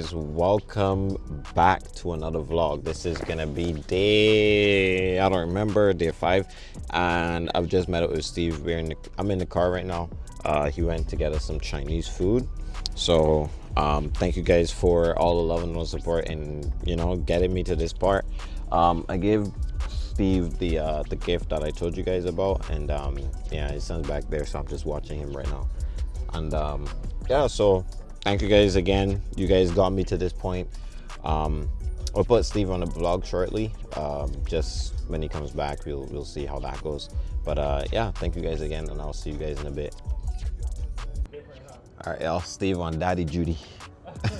guys welcome back to another vlog. This is gonna be day i don't remember day five. And i've just met up with steve. We're in the, i'm in the car right now. Uh, he went to get us some chinese food. So um, thank you guys for all the love and all the support and you know getting me to this part. Um, i gave steve the uh, the gift that i told you guys about and um, yeah his son's back there so i'm just watching him right now. And um, yeah so thank you guys again. You guys got me to this point. Um i'll put steve on the vlog shortly. Um just when he comes back we'll we'll see how that goes. But uh yeah thank you guys again and i'll see you guys in a bit. All right y'all. Steve on daddy judy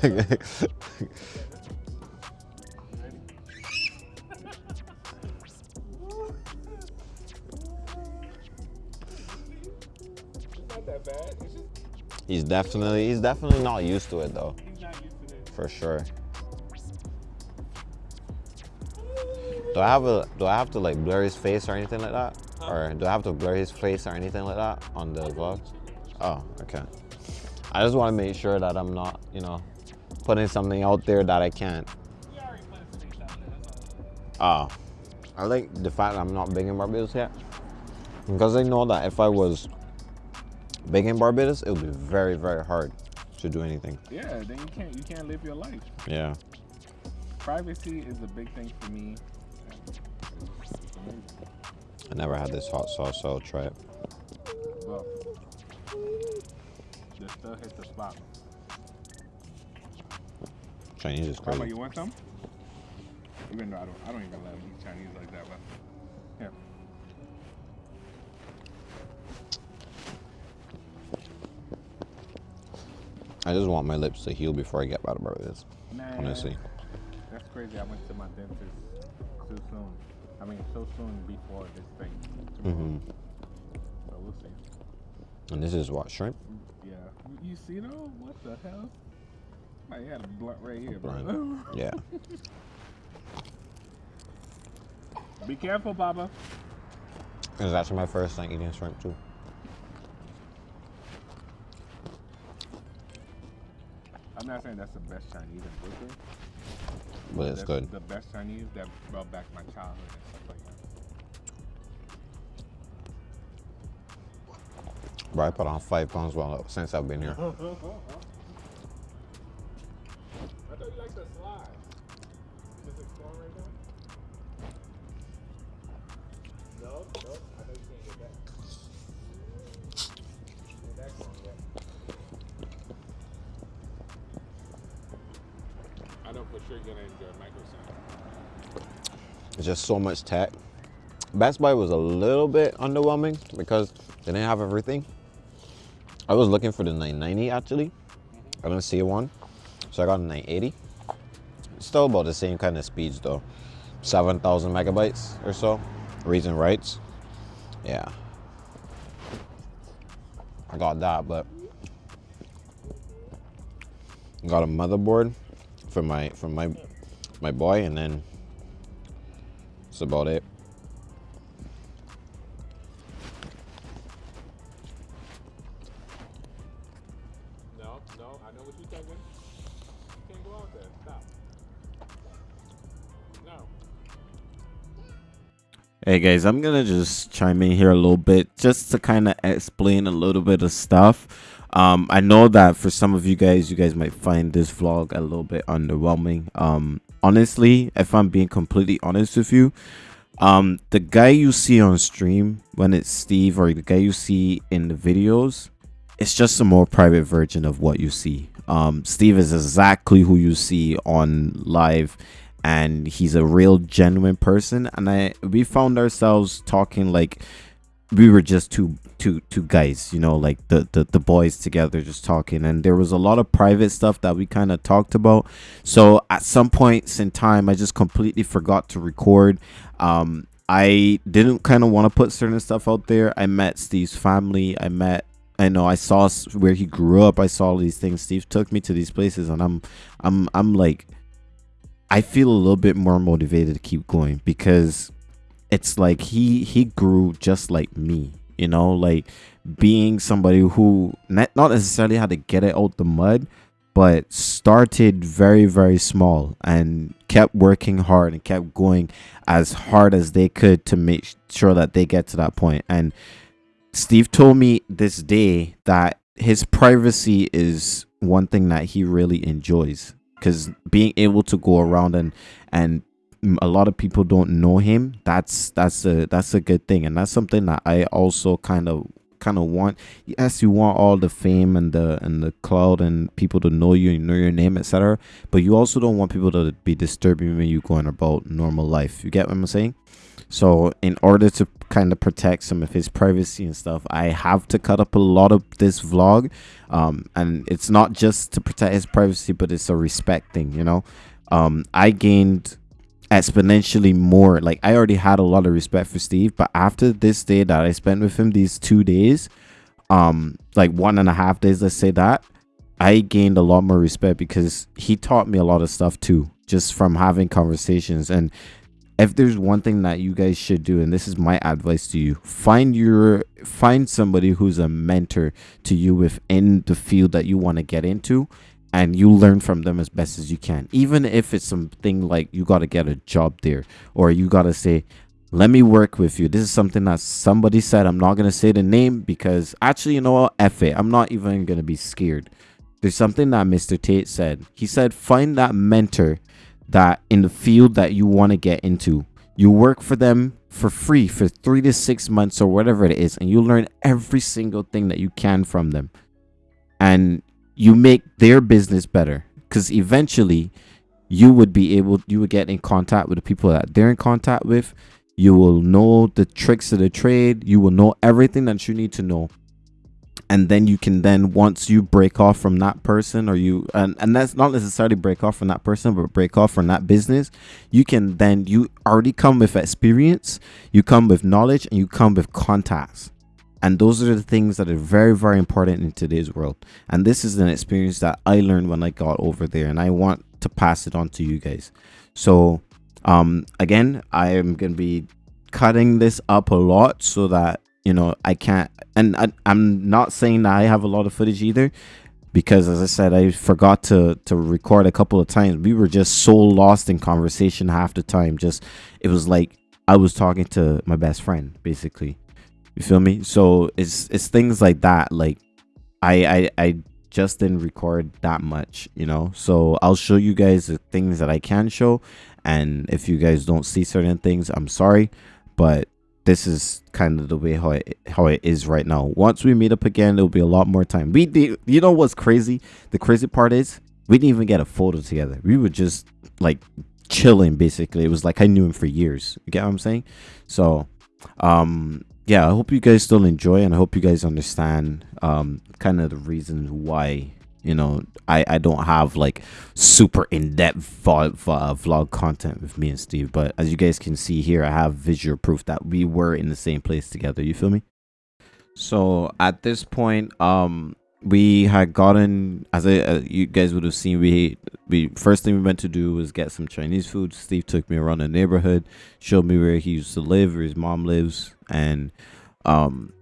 He's definitely he's definitely not used to it though. For sure. Do I have a do I have to like blur his face or anything like that? Huh? Or do I have to blur his face or anything like that on the vlog? Oh, okay. I just want to make sure that I'm not, you know, putting something out there that I can't. Oh. I like the fact that I'm not big in Barbados yet. Because I know that if I was Big in Barbados, it would be very, very hard to do anything. Yeah, then you can't you can't live your life. Yeah. Privacy is a big thing for me. I never had this hot sauce, so I'll try it. Well, this still hits the spot. Chinese is crazy. Grandma, you want some? Even though I don't, I don't even them eat Chinese like that, but yeah. I just want my lips to heal before I get out of this. Man, honestly. That's crazy. I went to my dentist too soon. I mean, so soon before this thing. Mm-hmm. So we'll see. And this is what shrimp. Yeah. You see though? What the hell? I had a blunt right here, bro. yeah. Be careful, Baba. It's actually my first time eating shrimp too. Not saying that's the best Chinese in Brooklyn. But it's good. The best Chinese that brought back my childhood and stuff like that. Bro, I put on five pounds while since I've been here. so much tech. Best Buy was a little bit underwhelming because they didn't have everything. I was looking for the 990 actually. I didn't see one. So I got a 980. Still about the same kind of speeds though. 7,000 megabytes or so. Reads and writes. Yeah. I got that, but got a motherboard for my for my my boy, and then that's about it. No, no, I know what you're thinking. You can't go out there. Stop. No. Hey guys, I'm gonna just chime in here a little bit just to kind of explain a little bit of stuff um i know that for some of you guys you guys might find this vlog a little bit underwhelming um honestly if i'm being completely honest with you um the guy you see on stream when it's steve or the guy you see in the videos it's just a more private version of what you see. Um steve is exactly who you see on live and he's a real genuine person. And i we found ourselves talking like we were just two two two guys you know like the, the the boys together just talking. And there was a lot of private stuff that we kind of talked about. So at some points in time i just completely forgot to record. Um i didn't kind of want to put certain stuff out there. I met steve's family. I met I know I saw where he grew up. I saw all these things. Steve took me to these places, and I'm, I'm, I'm like, I feel a little bit more motivated to keep going because it's like he he grew just like me you know like being somebody who not, not necessarily had to get it out the mud but started very very small and kept working hard and kept going as hard as they could to make sure that they get to that point. And steve told me this day that his privacy is one thing that he really enjoys because being able to go around and and a lot of people don't know him that's that's a that's a good thing. And that's something that i also kind of kind of want. Yes you want all the fame and the and the cloud and people to know you and know your name etc but you also don't want people to be disturbing when you going about normal life. You get what i'm saying? So in order to kind of protect some of his privacy and stuff i have to cut up a lot of this vlog. Um and it's not just to protect his privacy but it's a respect thing you know? Um i gained exponentially more. Like I already had a lot of respect for Steve, but after this day that I spent with him, these two days, um, like one and a half days, let's say that, I gained a lot more respect because he taught me a lot of stuff too, just from having conversations. And if there's one thing that you guys should do, and this is my advice to you, find your find somebody who's a mentor to you within the field that you want to get into and you learn from them as best as you can. Even if it's something like you got to get a job there or you got to say let me work with you. This is something that somebody said. I'm not going to say the name because actually you know what? F it. I'm not even going to be scared. There's something that mr tate said. He said find that mentor that in the field that you want to get into. You work for them for free for three to six months or whatever it is and you learn every single thing that you can from them. And you make their business better. Because eventually you would be able you would get in contact with the people that they're in contact with. You will know the tricks of the trade. You will know everything that you need to know. And then you can then once you break off from that person or you and, and that's not necessarily break off from that person but break off from that business you can then you already come with experience you come with knowledge and you come with contacts and those are the things that are very, very important in today's world. And this is an experience that I learned when I got over there, and I want to pass it on to you guys. So, um, again, I am going to be cutting this up a lot so that, you know, I can't, and I, I'm not saying that I have a lot of footage either because as I said, I forgot to to record a couple of times. We were just so lost in conversation half the time. Just it was like I was talking to my best friend, basically. You feel me? So it's it's things like that. Like I I I just didn't record that much, you know. So I'll show you guys the things that I can show, and if you guys don't see certain things, I'm sorry, but this is kind of the way how it how it is right now. Once we meet up again, there'll be a lot more time. We did, you know what's crazy? The crazy part is we didn't even get a photo together. We were just like chilling basically. It was like I knew him for years. You get what I'm saying? So um yeah, I hope you guys still enjoy and I hope you guys understand um kind of the reasons why you know I I don't have like super in-depth vlog, vlog content with me and Steve, but as you guys can see here, I have visual proof that we were in the same place together. You feel me? So at this point, um, we had gotten as I, uh, you guys would have seen we we first thing we went to do was get some chinese food. Steve took me around the neighborhood showed me where he used to live where his mom lives and um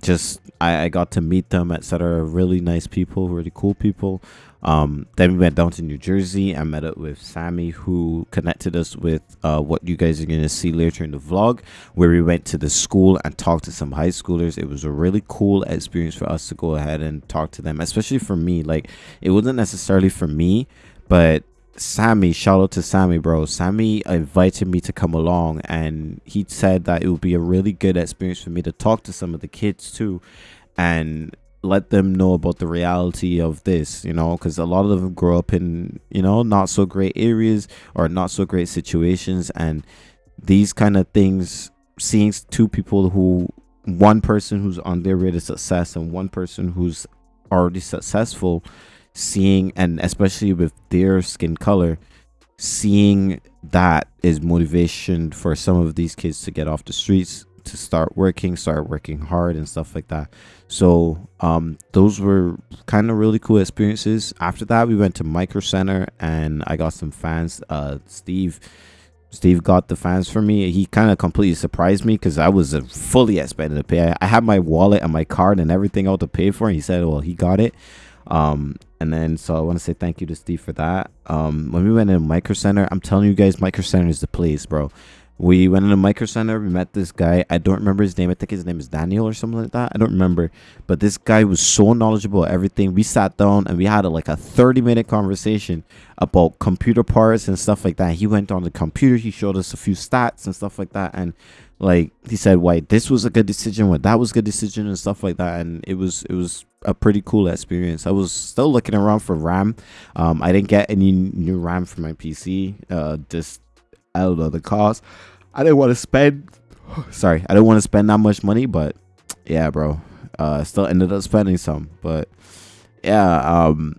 just i i got to meet them etc really nice people really cool people um, then we went down to New Jersey and met up with Sammy, who connected us with uh, what you guys are going to see later in the vlog, where we went to the school and talked to some high schoolers. It was a really cool experience for us to go ahead and talk to them, especially for me. Like, it wasn't necessarily for me, but Sammy, shout out to Sammy, bro. Sammy invited me to come along, and he said that it would be a really good experience for me to talk to some of the kids too. And let them know about the reality of this, you know, because a lot of them grow up in, you know, not so great areas or not so great situations. And these kind of things, seeing two people who, one person who's on their way to success and one person who's already successful, seeing, and especially with their skin color, seeing that is motivation for some of these kids to get off the streets to start working, start working hard and stuff like that. So um, those were kind of really cool experiences. After that, we went to Micro Center and I got some fans. Uh, Steve, Steve got the fans for me. He kind of completely surprised me because I was uh, fully expecting to pay. I, I had my wallet and my card and everything out to pay for, and he said, "Well, he got it." Um, And then so I want to say thank you to Steve for that. Um, when we went in Micro Center, I'm telling you guys, Micro Center is the place, bro. We went in a Micro Center. We met this guy. I don't remember his name. I think his name is Daniel or something like that. I don't remember. But this guy was so knowledgeable everything. We sat down and we had a, like a 30 minute conversation about computer parts and stuff like that. He went on the computer. He showed us a few stats and stuff like that. And like he said, why this was a good decision, what that was a good decision and stuff like that. And it was it was a pretty cool experience. I was still looking around for RAM. Um, I didn't get any new RAM for my PC. Uh, just out of the cost. I didn't want to spend. Sorry, I didn't want to spend that much money, but yeah, bro. Uh, still ended up spending some, but yeah. Um,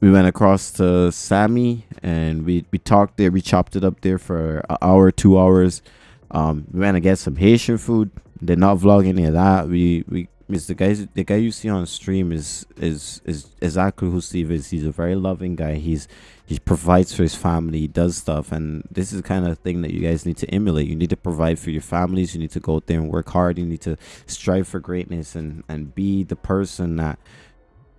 we went across to Sammy and we we talked there. We chopped it up there for an hour, two hours. Um, we went to get some Haitian food. Did not vlog any of that. We we The guy the guy you see on stream is is is exactly who Steve is. He's a very loving guy. He's he provides for his family. He does stuff, and this is the kind of thing that you guys need to emulate. You need to provide for your families. You need to go out there and work hard. You need to strive for greatness and and be the person that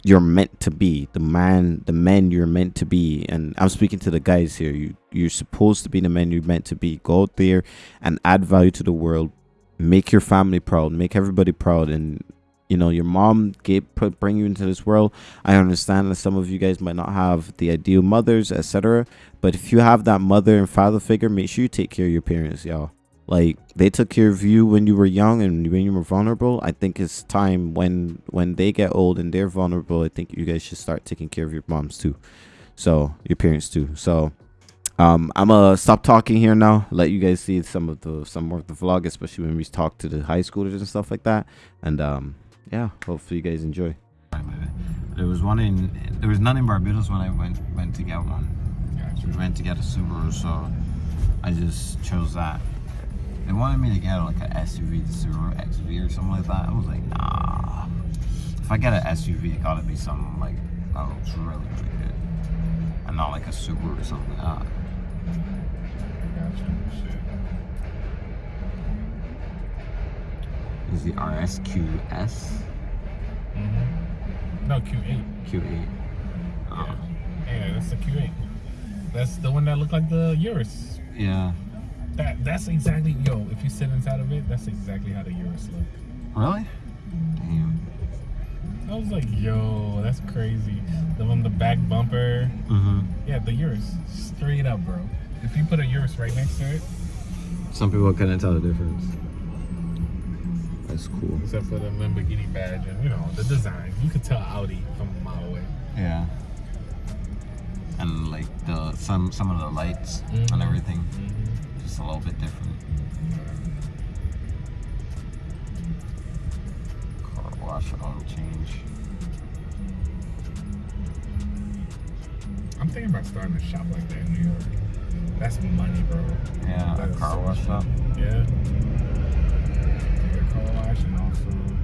you're meant to be the man the men you're meant to be and i'm speaking to the guys here you you're supposed to be the men you're meant to be go out there and add value to the world make your family proud make everybody proud and you know your mom gave put bring you into this world. I understand that some of you guys might not have the ideal mothers etc but if you have that mother and father figure make sure you take care of your parents y'all. Like they took care of you when you were young and when you were vulnerable. I think it's time when when they get old and they're vulnerable i think you guys should start taking care of your moms too. So your parents too. So um i'm gonna stop talking here now. Let you guys see some of the some more of the vlog especially when we talk to the high schoolers and stuff like that. And um yeah, hopefully you guys enjoy. There was one in, there was none in Barbados when I went went to get one. We went to get a Subaru, so I just chose that. They wanted me to get like an SUV, the Subaru XV or something like that. I was like, nah. If I get an SUV, it gotta be something like that looks really, really good, and not like a Subaru or something like that. Is the RSQS. Mm-hmm. No, Q8. Q8. Oh. Yeah. yeah, that's the Q8. That's the one that looked like the Urus. Yeah. That that's exactly yo. If you sit inside of it, that's exactly how the Urus look. Really? Damn. I was like, yo, that's crazy. The one, the back bumper. Mm-hmm. Yeah, the Urus, straight up, bro. If you put a Urus right next to it, some people couldn't tell the difference. That's cool. Except for the Lamborghini badge and you know the design. You could tell Audi from a mile away. Yeah. And like the some some of the lights mm -hmm. and everything, mm -hmm. just a little bit different. Car wash oil change. I'm thinking about starting a shop like that in New York. That's money, bro. Yeah, that a car wash shop. Yeah.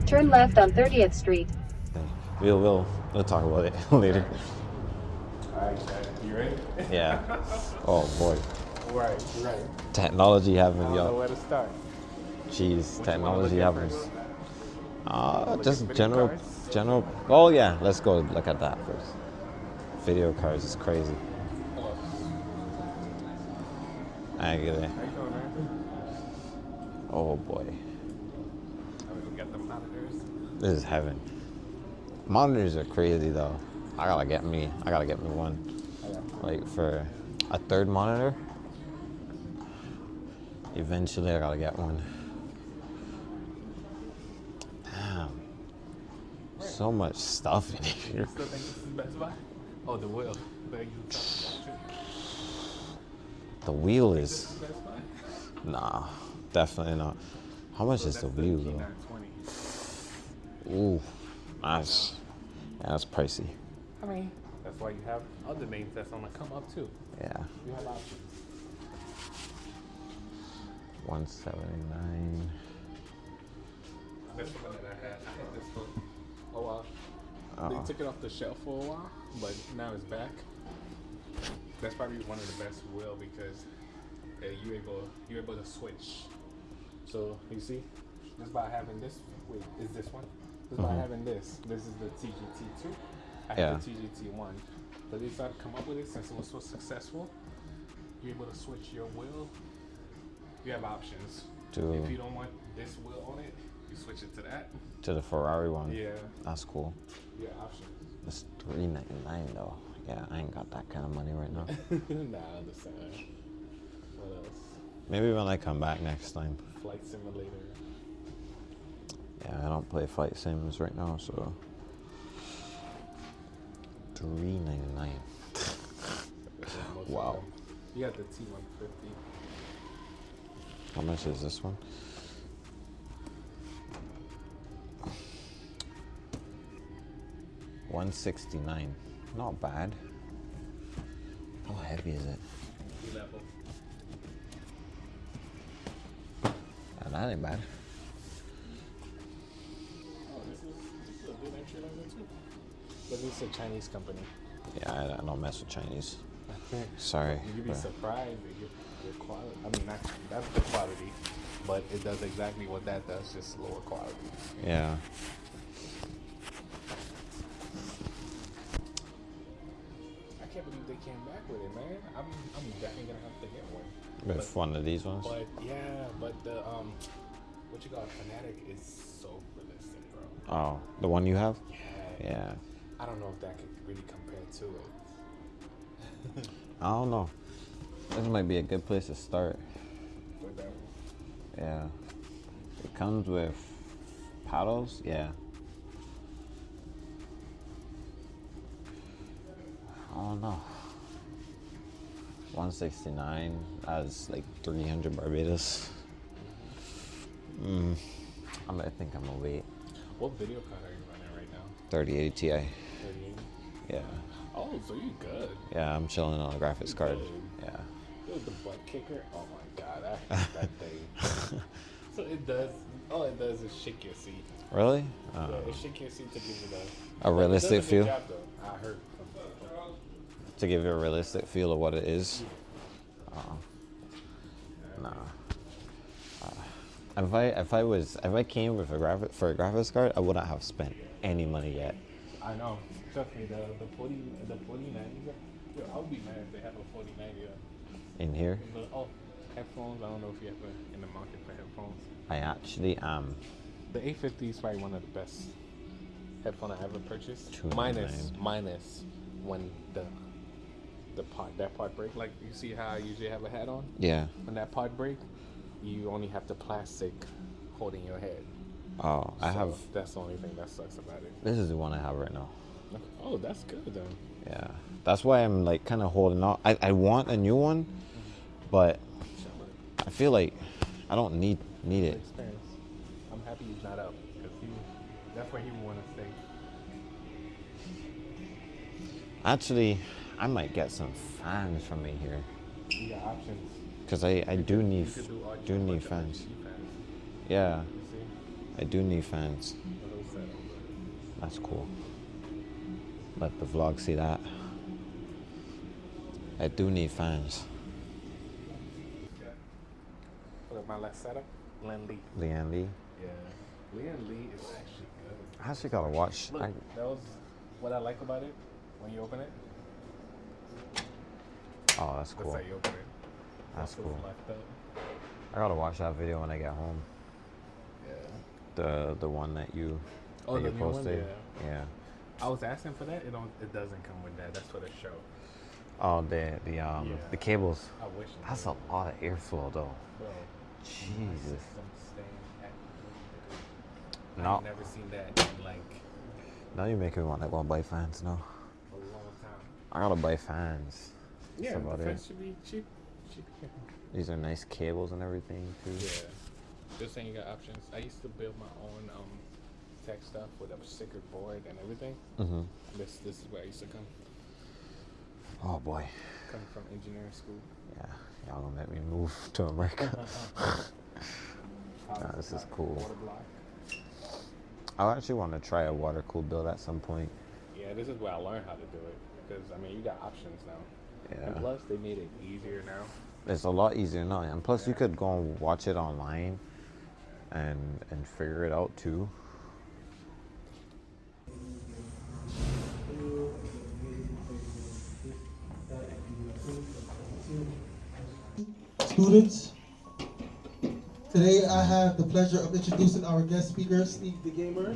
Turn left on 30th Street. We'll, we'll, we'll talk about it later. Alright, you ready? Yeah. Oh boy. Right, right. Technology having y'all. where to start. Jeez, technology happens. Uh, just general, general. Oh yeah, let's go look at that first. Video cards is crazy. I get it. Oh boy. This is heaven. Monitors are crazy though. I gotta get me. I gotta get me one. Like for a third monitor. Eventually, I gotta get one. Damn. So much stuff in here. You still think this is Best Buy? Oh, the wheel. The wheel is. Nah, definitely not. How much is the wheel though? Ooh, nice. Yeah, that's pricey. I mean, that's why you have other names that's on the come up too. Yeah. You have options. 179. That's the one that I had. I had this for a while. Oh. They took it off the shelf for a while, but now it's back. That's probably one of the best will because uh, you able you're able to switch. So you see, just by having this, wait, is this one? Just mm-hmm. by having this. This is the TGT2. I Yeah. had the TGT one, but they decided to come up with it since it was so successful. You're able to switch your wheel. You have options. To If you don't want this wheel on it, you switch it to that. to the Ferrari one. Yeah, That's cool. have options. It's three ninety nine though. Yeah, I ain't got that kind of money right now. nah, I understand. What else? Maybe when I come back next time. Flight simulator. Yeah, I don't play flight sims right now, so three ninety nine. Wow. You got the T150. How much is this one? One sixty nine. Not bad. How heavy is it? level. Uh, that ain't bad. But is a Chinese company. Yeah, I, I don't mess with Chinese. Sorry. You'd be but- surprised at your, your quality. I mean, not, that's the quality, but it does exactly what that does, just lower quality. Yeah. I can't believe they came back with it, man. I'm, I'm definitely gonna have to get one. With one of these ones? But yeah, but the um, what you got, Fanatec is so realistic, bro. Oh, the one you have? Yeah. Yeah. I don't know if that could really compare to it. I don't know. This might be a good place to start. Yeah. It comes with paddles. Yeah. I don't know. 169 as like 300 Barbados. Mm, I'm, I think I'm gonna wait. what video card are you running right now? 3080 Ti. 38. Yeah. Oh, so you good? Yeah, I'm chilling on a graphics card. Good. Yeah. It was the butt kicker. Oh my god, I hate that thing. so it does. All it does is shake your seat. Really? Uh, Yeah, it shake your seat to give you the a does realistic good feel? job. I heard. To give you a realistic feel of what it is? Uh, nah. Uh, if I if I was if I came with a graphic for a graphics card, I wouldn't have spent any money yet. I know. Trust me, the the forty the forty ninety. Yo, I'll be mad if they have a forty ninety. In here, Oh, headphones. I don't know if you have a, in the market for headphones. I actually am. The eight fifty is probably one of the best headphone I ever purchased. $299. Minus minus when the the part that part break. Like you see how I usually have a hat on. Yeah. When that part break, you only have the plastic holding your head. Oh, I So have. That's the only thing that sucks about it. This is the one I have right now. Oh, that's good then. Yeah. That's why I'm like kind of holding out. I, I want a new one, but I feel like I don't need need it. Experience. I'm happy he's not out because he. That's where he would want to stay. Actually, I might get some fans from me here. You got options. Cause I, I do need do, do need fans. Fans. Yeah? I do need fans. The whole setup. That's cool. Let the vlog see that. I do need fans. Look at my last setup. Len Lee. Lian Li. Yeah. Lian Li is actually good. I actually gotta watch. Look, I, that was what I like about it. When you open it, oh, that's that's cool. how you open it. That's cool. I gotta watch that video when I get home. The the one that you Oh, that the you new one? posted. Yeah. yeah. I was asking for that. It don't. It doesn't come with that. That's for the show. Oh, the the um Yeah. the cables. I wish. That's did. a lot of airflow though. Bro, Jesus. system staying active. No. I've never seen that in like Now you're making me want to go and buy fans now. a long time. I gotta buy fans. Yeah, That's about the it. should be cheap. Cheap. These are nice cables and everything too. Yeah. Just saying you got options. I used to build my own um tech stuff with a sticker board and everything. Mm-hmm. This this is where I used to come. Oh boy. Coming from engineering school. Yeah, y'all gonna make me move to America. Nah, this is cool. I actually want to try a water cooled build at some point. Yeah, this is where I learned how to do it. Because I mean you got options now. And Yeah. plus they made it easier now. It's a lot easier now, and plus you could go and watch it online, and and figure it out too. Students, today I have the pleasure of introducing our guest speaker, Steve the Gamer.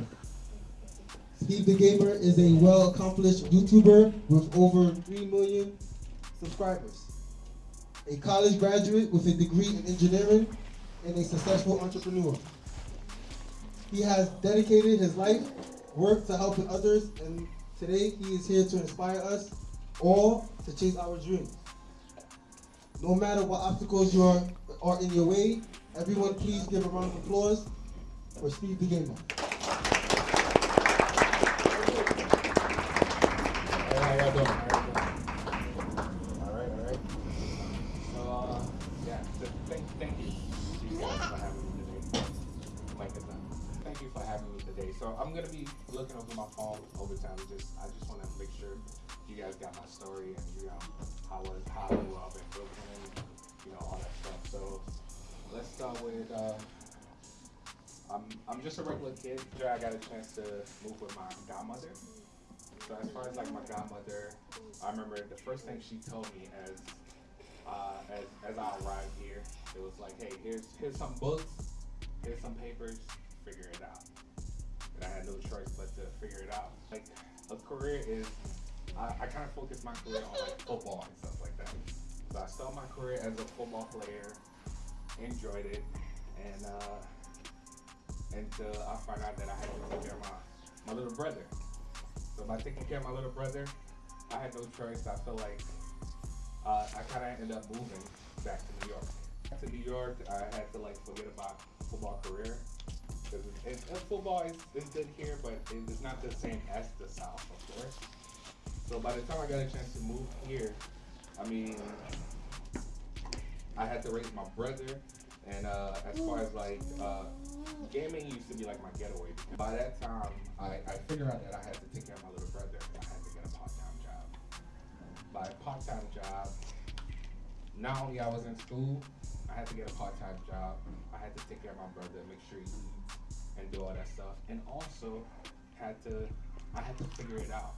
Steve the Gamer is a well-accomplished YouTuber with over 3 million subscribers. A college graduate with a degree in engineering and a successful entrepreneur. He has dedicated his life, work to helping others, and today he is here to inspire us all to chase our dreams. No matter what obstacles you are, are in your way, everyone please give a round of applause for Steve the. I'm I'm just a regular kid. I got a chance to move with my godmother. So as far as like my godmother, I remember the first thing she told me as uh, as as I arrived here, it was like, hey, here's here's some books, here's some papers, figure it out. And I had no choice but to figure it out. Like a career is, I, I kind of focused my career on like football and stuff like that. So I started my career as a football player, enjoyed it, and uh, until I found out that I had to take care of my, my little brother. So by taking care of my little brother, I had no choice. I felt like uh, I kind of ended up moving back to New York. Back to New York, I had to like forget about football career. Because football is, is good here, but it is not the same as the South, of course. So by the time I got a chance to move here, I mean, I had to raise my brother, and uh, as far as like uh, gaming used to be like my getaway. By that time, I, I figured out that I had to take care of my little brother. and I had to get a part-time job. By a part-time job, not only I was in school, I had to get a part-time job. I had to take care of my brother, make sure he eats, and do all that stuff. And also had to, I had to figure it out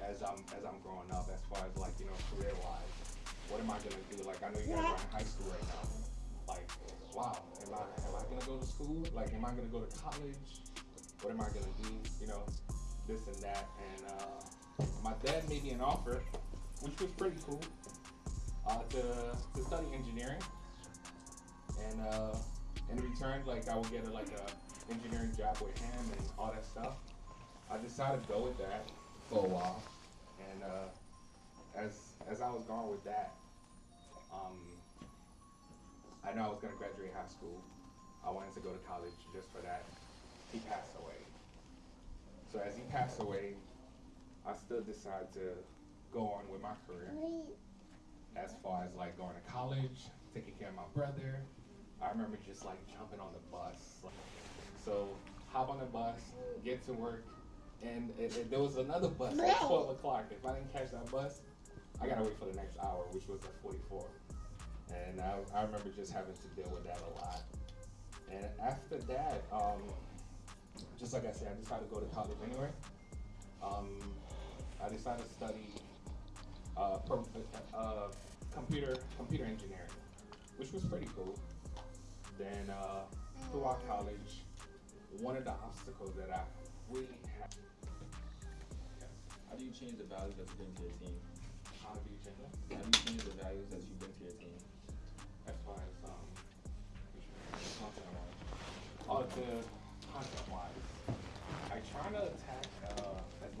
as I'm as I'm growing up, as far as like you know career-wise. What am I gonna do? Like I know you guys are in high school right now. Like, wow, am I am I gonna go to school? Like, am I gonna go to college? What am I gonna do? You know, this and that. And uh, my dad made me an offer, which was pretty cool, uh, to to study engineering. And uh, in return, like I would get a, like a engineering job with him and all that stuff. I decided to go with that for a while, and uh, as as I was going with that, um, I know I was gonna graduate high school. I wanted to go to college just for that. He passed away. So as he passed away, I still decided to go on with my career. As far as like going to college, taking care of my brother. I remember just like jumping on the bus. So hop on the bus, get to work, and it, it- there was another bus at 12 o'clock. If I didn't catch that bus, I gotta wait for the next hour, which was at 44. And I, I remember just having to deal with that a lot. And after that, um, just like I said, I decided to go to college anyway. Um, I decided to study uh, pro, uh, computer computer engineering, which was pretty cool. Then uh, throughout college, one of the obstacles that I really had. How do you change the values that you bring to your team? How do you change that? How do you change the values that you bring to your team?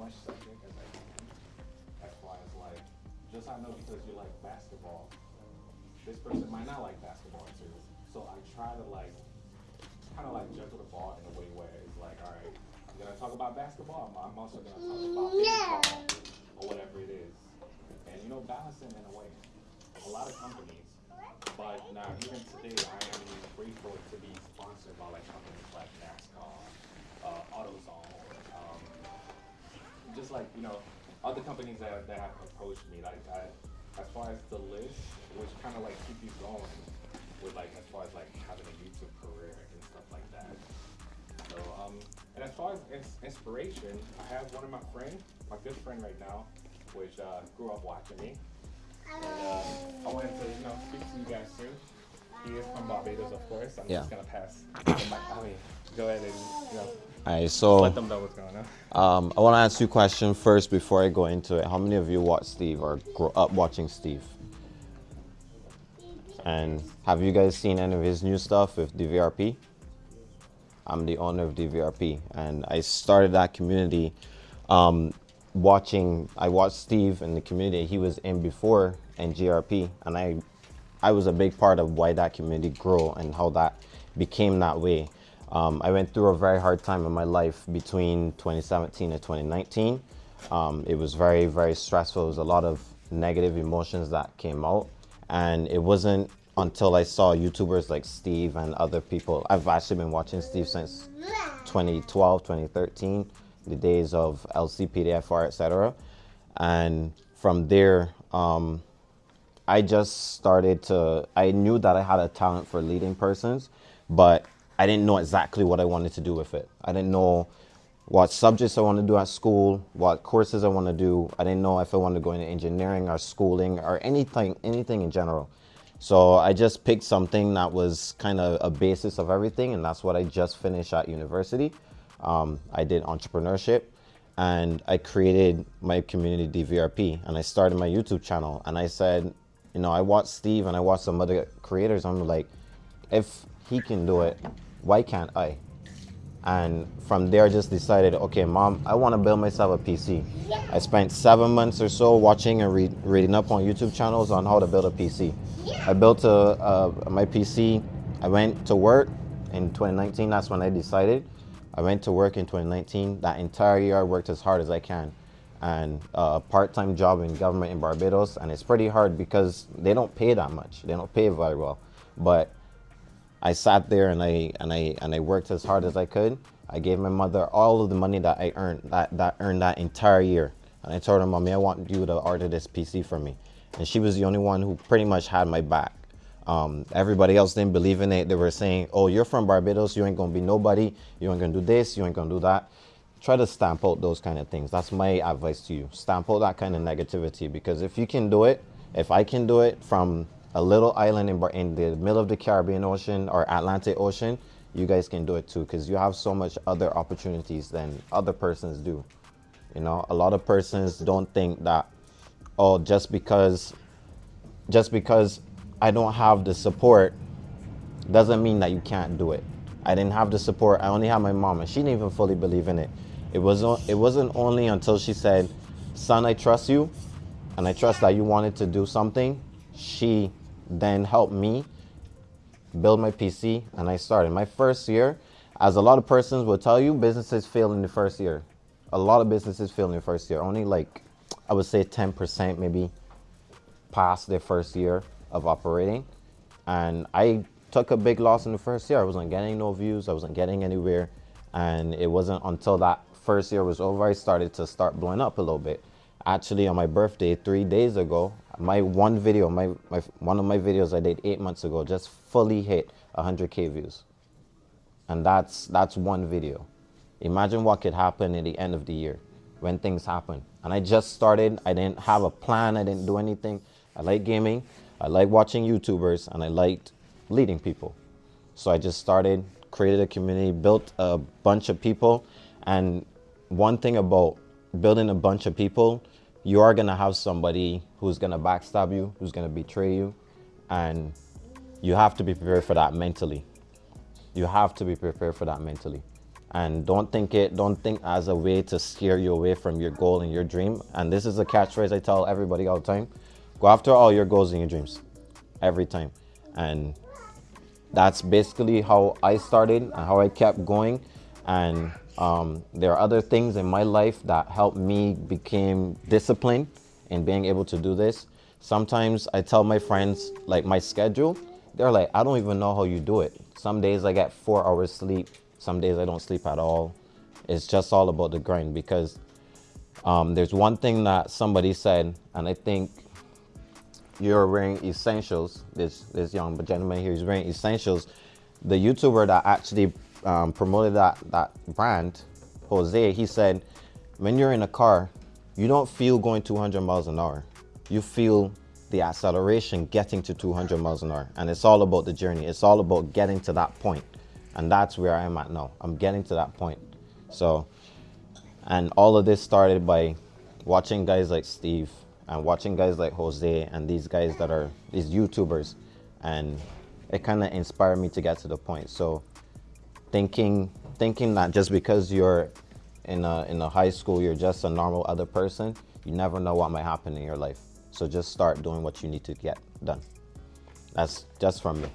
Much subject as I can. As far as like, just I know because you like basketball, this person might not like basketball too. So I try to like, kind of like juggle the ball in a way where it's like, all right, I'm gonna talk about basketball. I'm, also gonna talk about baseball or whatever it is. And you know, balancing in a way. A lot of companies but now, even today, I am grateful to be sponsored by like companies like NASCAR, uh, AutoZone, just like you know, other companies that, that have approached me. Like as far as the list, which kind of like keep you going with like as far as like having a YouTube career and stuff like that. So um, and as far as ins- inspiration, I have one of my friends, my good friend right now, which uh, grew up watching me. And uh, he is from Barbados, of course. I'm Yeah. just gonna pass. I mean, go ahead and you know, All right, so let them know what's going on. um, I want to ask you a question first before I go into it. How many of you watch Steve or grew up watching Steve? And have you guys seen any of his new stuff with DVRP? I'm the owner of DVRP, and I started that community um, watching. I watched Steve in the community he was in before and GRP, and I, I was a big part of why that community grew and how that became that way. Um, I went through a very hard time in my life between 2017 and 2019. Um, it was very, very stressful. It was a lot of negative emotions that came out. And it wasn't until I saw YouTubers like Steve and other people. I've actually been watching Steve since 2012, 2013, the days of LSPDFR, etc. And from there, um, I just started to, I knew that I had a talent for leading persons, but I didn't know exactly what I wanted to do with it. I didn't know what subjects I want to do at school, what courses I want to do. I didn't know if I wanted to go into engineering or schooling or anything, anything in general. So I just picked something that was kind of a basis of everything, and that's what I just finished at university. Um, I did entrepreneurship, and I created my community DVRP, and I started my YouTube channel. And I said, you know, I watch Steve and I watch some other creators. I'm like, if he can do it, why can't I? And from there, I just decided, okay, mom, I want to build myself a PC. I spent seven months or so watching and read, reading up on YouTube channels on how to build a PC. I built a, a, my PC. I went to work in 2019. That's when I decided. I went to work in 2019. That entire year, I worked as hard as I can. And a part-time job in government in Barbados. And it's pretty hard because they don't pay that much. They don't pay very well. But I sat there and I and I and I worked as hard as I could. I gave my mother all of the money that I earned that that earned that entire year. And I told her, "Mommy, I want you to order this PC for me." And she was the only one who pretty much had my back. Um, everybody else didn't believe in it. They were saying, "Oh, you're from Barbados. You ain't gonna be nobody. You ain't gonna do this. You ain't gonna do that." Try to stamp out those kind of things. That's my advice to you. Stamp out that kind of negativity because if you can do it, if I can do it from a little island in, in the middle of the Caribbean Ocean or Atlantic Ocean, you guys can do it too because you have so much other opportunities than other persons do. You know, a lot of persons don't think that, oh, just because, just because I don't have the support, doesn't mean that you can't do it. I didn't have the support. I only had my mom, and she didn't even fully believe in it. It was o- it wasn't only until she said, "Son, I trust you, and I trust that you wanted to do something." She then helped me build my PC, and I started my first year. As a lot of persons will tell you, businesses fail in the first year. A lot of businesses fail in the first year. Only like I would say 10% maybe pass their first year of operating. And I took a big loss in the first year. I wasn't getting no views. I wasn't getting anywhere. And it wasn't until that first year was over, I started to start blowing up a little bit. Actually, on my birthday three days ago, my one video, my, my one of my videos I did eight months ago, just fully hit 100k views, and that's that's one video. Imagine what could happen at the end of the year when things happen. And I just started. I didn't have a plan. I didn't do anything. I like gaming. I like watching YouTubers, and I liked leading people. So I just started, created a community, built a bunch of people. And one thing about building a bunch of people, you are gonna have somebody who's gonna backstab you, who's gonna betray you, and you have to be prepared for that mentally. You have to be prepared for that mentally. And don't think it, don't think as a way to scare you away from your goal and your dream. And this is a catchphrase I tell everybody all the time. Go after all your goals and your dreams. Every time. And that's basically how I started and how I kept going. And um, there are other things in my life that helped me become disciplined in being able to do this. Sometimes I tell my friends like my schedule. They're like, I don't even know how you do it. Some days I get four hours sleep. Some days I don't sleep at all. It's just all about the grind because um, there's one thing that somebody said, and I think you're wearing essentials. This this young gentleman here is wearing essentials. The YouTuber that actually um, promoted that that brand, Jose, he said, when you're in a car, you don't feel going 200 miles an hour. You feel the acceleration getting to 200 miles an hour. And it's all about the journey. It's all about getting to that point. And that's where I'm at now. I'm getting to that point. So, and all of this started by watching guys like Steve and watching guys like Jose and these guys that are these YouTubers. And it kind of inspired me to get to the point. So, thinking thinking that just because you're in a in a high school you're just a normal other person you never know what might happen in your life. So just start doing what you need to get done. That's just from me.